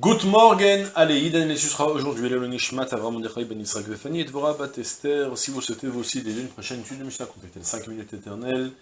Good morning, allez, Idan et sera aujourd'hui le Nishmat Avram Mordechai Ben Israël Vefani et Dvorah Bat. Si vous souhaitez vous aussi déjà une prochaine étude de Mishnah, contactez les 5 minutes éternelles.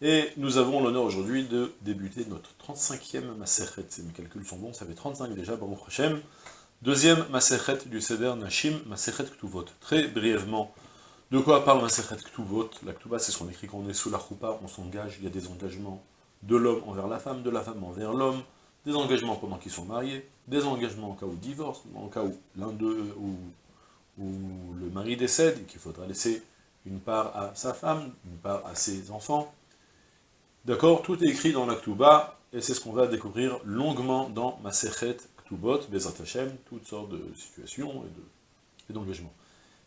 Et nous avons l'honneur aujourd'hui de débuter notre 35e Maserhet. Si mes calculs sont bons, ça fait 35 déjà, Baruch Hashem. Deuxième Maserhet du Seder Nashim, Maserhet Ktuvot. Très brièvement, de quoi parle Maserhet Ktuvot? La Ktuba, c'est ce qu'on écrit quand on est sous la choupa, on s'engage, il y a des engagements de l'homme envers la femme, de la femme envers l'homme, des engagements pendant qu'ils sont mariés, des engagements en cas où divorce, en cas où l'un d'eux ou, le mari décède et qu'il faudra laisser une part à sa femme, une part à ses enfants. D'accord Tout est écrit dans la Ktuba, et c'est ce qu'on va découvrir longuement dans Masechet Ktubot, Bezat Hashem, toutes sortes de situations et d'engagements.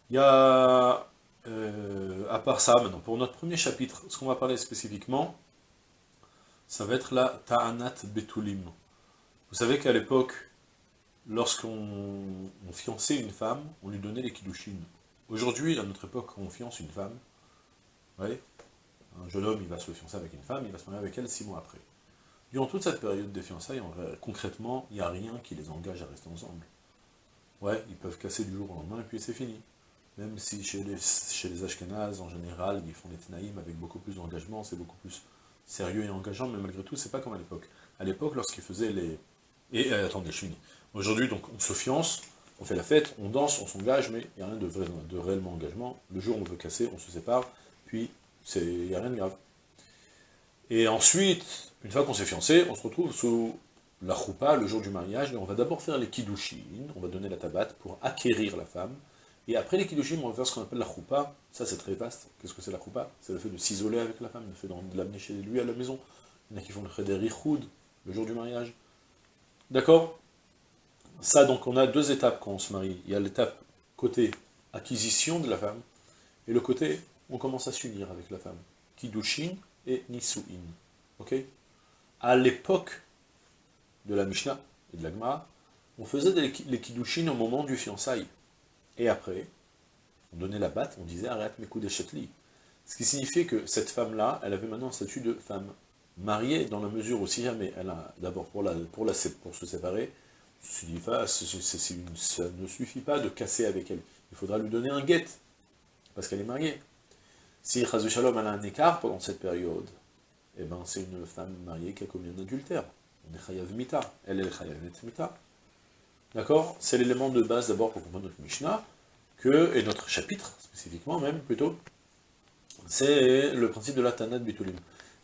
Il y a, euh, à part ça, maintenant, pour notre premier chapitre, ce qu'on va parler spécifiquement, ça va être la Ta'anat Betulim. Vous savez qu'à l'époque, lorsqu'on fiançait une femme, on lui donnait les kiddushin. Aujourd'hui, à notre époque, on fiance une femme, ouais, un jeune homme, il va se fiancer avec une femme, il va se marier avec elle six mois après. Durant toute cette période des fiançailles, concrètement, il n'y a rien qui les engage à rester ensemble. Ouais, ils peuvent casser du jour au lendemain et puis c'est fini. Même si chez les, chez les Ashkenazes, en général, ils font des tenaïm avec beaucoup plus d'engagement, c'est beaucoup plus sérieux et engageant, mais malgré tout, c'est pas comme à l'époque. À l'époque, lorsqu'ils faisaient les, et euh, attendez, je finis. Aujourd'hui, donc, on se fiance, on fait la fête, on danse, on s'engage, mais il n'y a rien de, réellement engagement. Le jour où on veut casser, on se sépare, puis il n'y a rien de grave. Et ensuite, une fois qu'on s'est fiancé, on se retrouve sous la choupa, le jour du mariage, et on va d'abord faire les kiddushin, on va donner la tabatte pour acquérir la femme, et après les kiddushin, on va faire ce qu'on appelle la choupa, ça c'est très vaste, qu'est-ce que c'est la choupa C'est le fait de s'isoler avec la femme, le fait de l'amener chez lui à la maison, il y en a qui font le cheder le jour du mariage, D'accord? Ça, donc, on a deux étapes quand on se marie. Il y a l'étape côté acquisition de la femme, et le côté, on commence à s'unir avec la femme. Kiddushin et Nisuin. Ok? À l'époque de la Mishnah et de la Gemara, on faisait les Kiddushin au moment du fiançailles. Et après, on donnait la batte, on disait arrête mes coups chetli. Ce qui signifiait que cette femme-là, elle avait maintenant un statut de femme mariée dans la mesure où si jamais elle a, d'abord pour, la, pour, pour se séparer, ça ne suffit pas de casser avec elle. Il faudra lui donner un guet, parce qu'elle est mariée. Si Shalom a un écart pendant cette période, eh ben c'est une femme mariée qui a commis un adultère. On est chayav mita, elle est chayav mita. D'accord? C'est l'élément de base d'abord pour comprendre notre Mishnah, que, et notre chapitre spécifiquement même plutôt, c'est le principe de la Tanat Bitulim.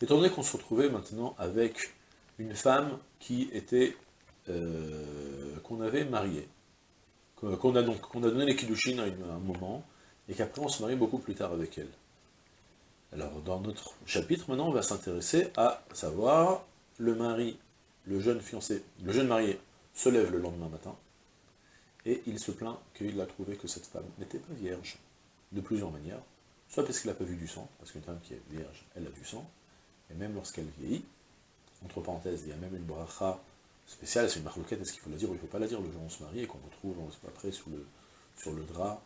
Étant donné qu'on se retrouvait maintenant avec une femme qui était, euh, qu'on avait mariée, qu'on a donc donné les kiddushin à, un moment, et qu'après on se marie beaucoup plus tard avec elle. Alors dans notre chapitre, maintenant, on va s'intéresser à savoir le mari, le jeune fiancé, le jeune marié se lève le lendemain matin, et il se plaint qu'il a trouvé que cette femme n'était pas vierge, de plusieurs manières, soit parce qu'il n'a pas vu du sang, parce qu'une femme qui est vierge, elle a du sang, et même lorsqu'elle vieillit, entre parenthèses, il y a même une bracha spéciale, c'est une marloquette, est-ce qu'il faut la dire ou il ne faut pas la dire, le jour où on se marie, et qu'on retrouve après sous le, sur le drap,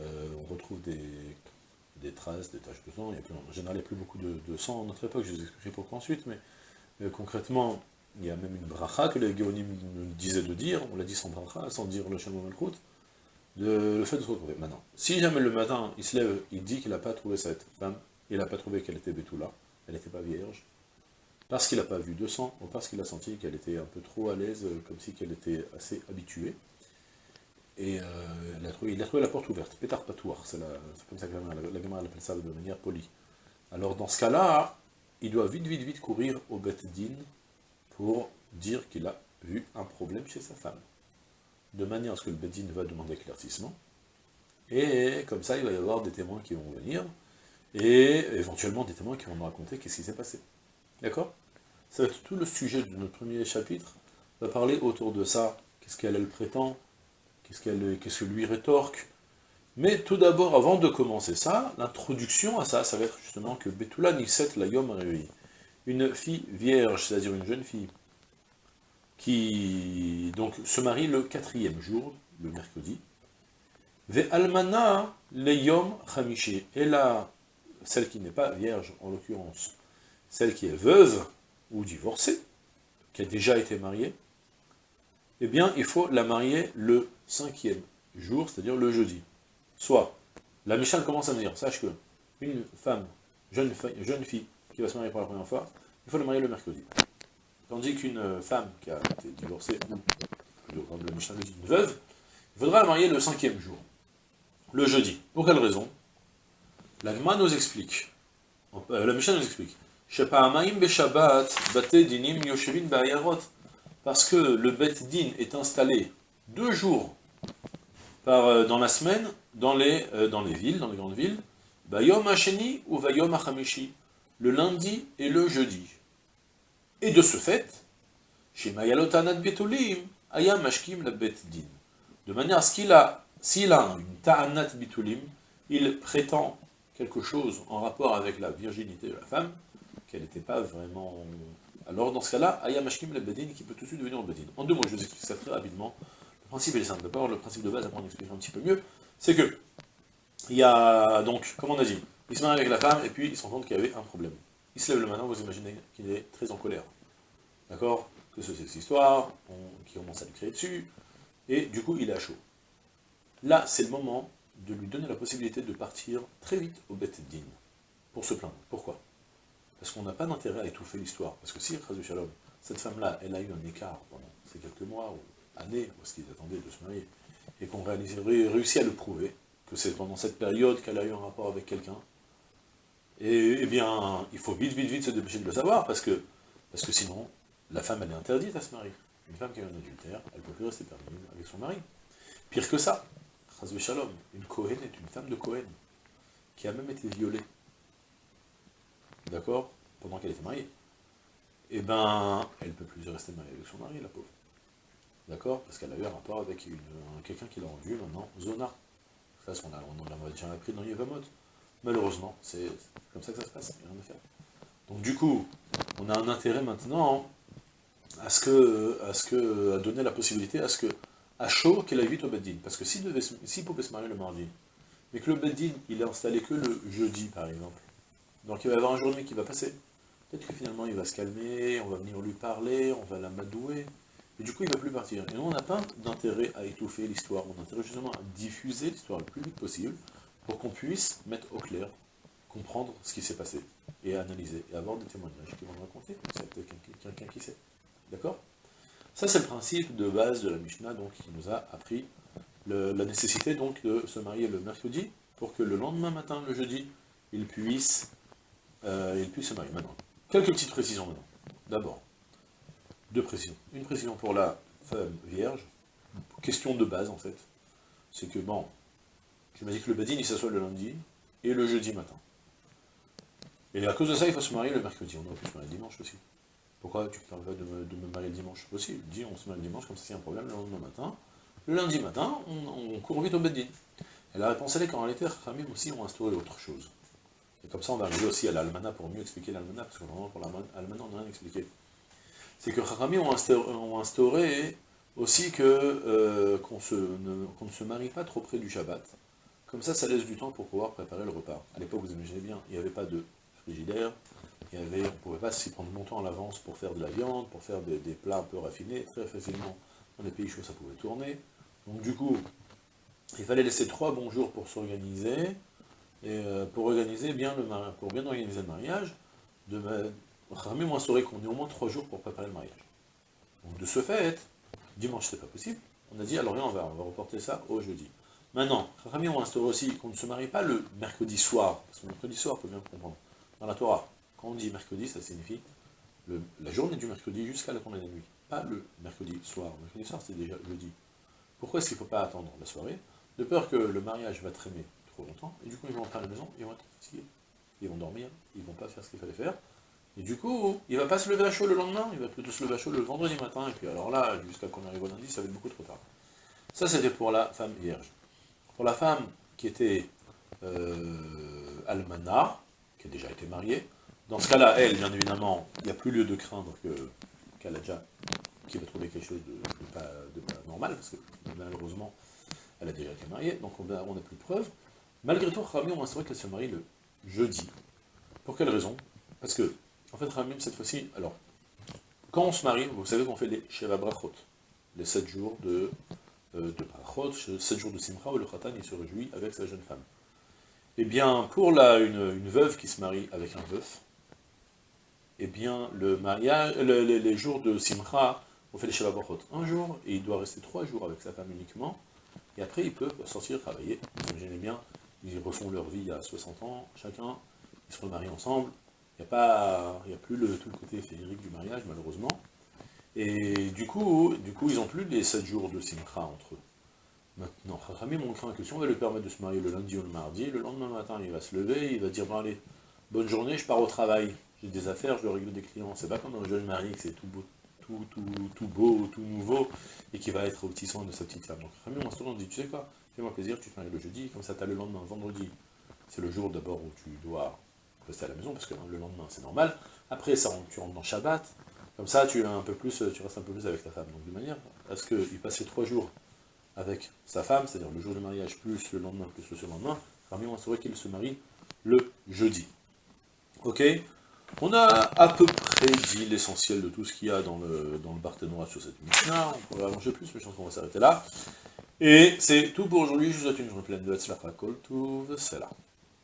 euh, on retrouve des, traces, des taches de sang, il a plus, en général il n'y a plus beaucoup de, sang à notre époque, je vous expliquerai pourquoi ensuite, mais euh, concrètement, il y a même une bracha que les Géonim nous disaient de dire, on l'a dit sans bracha, sans dire le Shalom de, le fait de se retrouver. Maintenant, si jamais le matin, il se lève, il dit qu'il n'a pas trouvé cette femme, il n'a pas trouvé qu'elle était Betula, elle n'était pas vierge, parce qu'il n'a pas vu de sang, ou parce qu'il a senti qu'elle était un peu trop à l'aise, euh, comme si qu'elle était assez habituée. Et euh, il, a trouvé, la porte ouverte, pétard patouar, c'est comme ça que la, gamme appelle ça de manière polie. Alors dans ce cas-là, il doit vite, vite, vite courir au Bet Din pour dire qu'il a vu un problème chez sa femme. De manière à ce que le Din va demander éclaircissement. Et comme ça, il va y avoir des témoins qui vont venir, et éventuellement des témoins qui vont nous raconter qu'est-ce qui s'est passé. D'accord? Ça va être tout le sujet de notre premier chapitre, va parler autour de ça, qu'est-ce qu'elle elle prétend, qu'est-ce qu'elle qu'est-ce que lui rétorque? Mais tout d'abord, avant de commencer ça, l'introduction à ça, ça va être justement que Betula Niset la Yom une fille vierge, c'est-à-dire une jeune fille, qui donc se marie le quatrième jour, le mercredi, Ve Almana le Yom Chamishi. Et là, celle qui n'est pas vierge, en l'occurrence, celle qui est veuve ou divorcée, qui a déjà été mariée, eh bien, il faut la marier le cinquième jour, c'est-à-dire le jeudi. Soit, la Mishnah commence à me dire, sache que une femme, jeune, fille, qui va se marier pour la première fois, il faut la marier le mercredi. Tandis qu'une femme qui a été divorcée, ou, le Mishnah dit, une veuve, il faudra la marier le cinquième jour, le jeudi. Pour quelle raison? Nous explique, euh, la Mishnah nous explique, parce que le Bet Din est installé deux jours par, euh, dans la semaine dans les, euh, dans les villes, dans les grandes villes, Bayom Hasheni ou Vayom Hachamishi, le lundi et le jeudi. Et de ce fait, chez Mayalotanat Betulim, Ayam Mashkim la Bet Din. De manière à ce qu'il a, s'il a une Ta'anat Betulim, il prétend quelque chose en rapport avec la virginité de la femme, qu'elle n'était pas vraiment... Alors dans ce cas-là, Ayam Mashkim la Bedin qui peut tout de suite devenir le Bedin. En deux mots, je vous explique ça très rapidement. Le principe est simple. D'abord, le principe de base, après on expliquer un petit peu mieux, c'est que, il y a donc, comme on a dit, il se marie avec la femme, et puis il se rend compte qu'il y avait un problème. Il se lève le matin, vous imaginez qu'il est très en colère. D'accord? Que c'est cette histoire, qui commence à lui créer dessus, et du coup, il est à chaud. Là, c'est le moment de lui donner la possibilité de partir très vite au Beth Din, pour se plaindre. Pourquoi? Parce qu'on n'a pas d'intérêt à étouffer l'histoire. Parce que si, Shalom, cette femme-là, elle a eu un écart pendant ces quelques mois, ou années, est-ce qu'ils attendaient de se marier, et qu'on réussit à le prouver, que c'est pendant cette période qu'elle a eu un rapport avec quelqu'un, et eh bien, il faut vite, vite, vite se dépêcher de le savoir, parce que, parce sinon, la femme, elle est interdite à se marier. Une femme qui a eu un adultère, elle peut plus rester permise avec son mari. Pire que ça, Shalom, une Cohen est une femme de Cohen, qui a même été violée. D'accord Pendant qu'elle était mariée. Eh ben, elle ne peut plus rester mariée avec son mari, la pauvre. D'accord Parce qu'elle a eu un rapport avec quelqu'un qui l'a rendu maintenant Zona. Ça, on, a, on l'a déjà appris dans Yevamot. Malheureusement, c'est comme ça que ça se passe, il n'y a rien à faire. Donc du coup, on a un intérêt maintenant à ce que, à ce que, à donner la possibilité à ce que, à chaud qu'elle évite au Beddin. Parce que s'il si pouvait se marier le mardi, mais que le Beddin, il est installé que le jeudi, par exemple, donc il va y avoir un jour qui va passer. Peut-être que finalement il va se calmer, on va venir lui parler, on va l'amadouer, et du coup, il ne va plus partir. Et nous, on n'a pas d'intérêt à étouffer l'histoire, on a intérêt justement à diffuser l'histoire le plus vite possible, pour qu'on puisse mettre au clair, comprendre ce qui s'est passé, et analyser, et avoir des témoignages qui vont raconter, c'est peut-être quelqu'un qui sait. D'accord? Ça, c'est le principe de base de la Mishnah, donc, qui nous a appris la nécessité donc de se marier le mercredi, pour que le lendemain matin, le jeudi, il puisse, euh, il puisse se marier. Maintenant, quelques petites précisions maintenant. D'abord, deux précisions. Une précision pour la femme vierge, question de base en fait, c'est que bon, dit que le badin il s'assoit le lundi et le jeudi matin. Et à cause de ça, il faut se marier le mercredi, on aurait pu se marier le dimanche aussi. Pourquoi tu parles pas de me, marier le dimanche Possible, dis on se marie le dimanche, comme ça a un problème le lendemain matin. Le lundi matin, on, court vite au badin. Et la réponse elle est qu'en réalité, aussi ont instauré autre chose. Comme ça, on va arriver aussi à l'almana pour mieux expliquer l'almana, parce que vraiment pour l'almana, on n'a rien expliqué c'est que Chachamim ont instauré, aussi que euh, qu'on ne, se marie pas trop près du Shabbat. Comme ça, ça laisse du temps pour pouvoir préparer le repas. À l'époque, vous imaginez bien, il n'y avait pas de frigidaire, il y avait, on ne pouvait pas s'y prendre longtemps à l'avance pour faire de la viande, pour faire des, plats un peu raffinés, très facilement. Dans les pays chauds, ça pouvait tourner. Donc du coup, il fallait laisser trois bons jours pour s'organiser, et euh, pour organiser bien le pour bien organiser le mariage, de, m'a instauré qu'on ait au moins trois jours pour préparer le mariage. Donc de ce fait, dimanche c'est pas possible, on a dit alors on va, on va reporter ça au jeudi. Maintenant, Rami m'a instauré aussi qu'on ne se marie pas le mercredi soir, parce que le mercredi soir, il faut bien comprendre, dans la Torah, quand on dit mercredi, ça signifie la journée du mercredi jusqu'à la tournée de la nuit, pas le mercredi soir. Le mercredi soir, c'est déjà jeudi. Pourquoi est-ce qu'il ne faut pas attendre la soirée? De peur que le mariage va traîner longtemps, et du coup ils vont rentrer à la maison, ils vont être fatigués, ils vont dormir, ils vont pas faire ce qu'il fallait faire, et du coup, il va pas se lever à chaud le lendemain, il va plutôt se lever à chaud le vendredi matin, et puis alors là, jusqu'à qu'on arrive au lundi, ça va être beaucoup trop tard. Ça, c'était pour la femme vierge. Pour la femme qui était euh, qui a déjà été mariée, dans ce cas-là, elle, bien évidemment, il n'y a plus lieu de craindre qu'elle a déjà, qu'il va trouver quelque chose de, pas, normal, parce que malheureusement, elle a déjà été mariée, donc on n'a plus de preuves. Malgré tout, Rami, on vrai qu'elle se marie le jeudi. Pour quelle raison? Parce que en fait, Ramim, cette fois-ci, alors, quand on se marie, vous savez qu'on fait des Sheva Brachot. les 7 jours de, euh, de Parachot, 7 jours de Simcha, où le Khatan il se réjouit avec sa jeune femme. Eh bien, pour une, veuve qui se marie avec un veuf, eh bien, le mariage, les jours de Simcha, on fait les Shabbat un jour, et il doit rester trois jours avec sa femme uniquement, et après il peut sortir travailler. Imaginez bien, ils refont leur vie à 60 ans, chacun, ils se remarient ensemble, il n'y a, a plus le, tout le côté féerique du mariage, malheureusement. Et du coup, du coup, ils n'ont plus les 7 jours de Simcha entre eux. Maintenant, Rami mon craint que si on va lui permettre de se marier le lundi ou le mardi, le lendemain matin, il va se lever, il va dire, bon allez, bonne journée, je pars au travail, j'ai des affaires, je dois régler des clients. C'est pas comme un jeune mari que c'est tout beau, tout, tout, tout, beau, tout nouveau, et qui va être au petit soin de sa petite femme. Donc Rami on dit, tu sais quoi, fais-moi plaisir, tu te maries le jeudi, comme ça tu as le lendemain, vendredi. C'est le jour d'abord où tu dois rester à la maison, parce que le lendemain c'est normal. Après, ça, tu rentres dans Shabbat, comme ça tu, un peu plus, tu restes un peu plus avec ta femme. Donc de manière à ce qu'il passe trois jours avec sa femme, c'est-à-dire le jour du mariage plus le lendemain plus le surlendemain, on saurait qu'il se marie le jeudi. Ok? On a à peu près dit l'essentiel de tout ce qu'il y a dans le, dans le sur cette Mishnah, on pourrait allonger plus, mais je pense qu'on va s'arrêter là. Et c'est tout pour aujourd'hui, je vous souhaite une journée pleine de Hatzlacha Kol c'est là.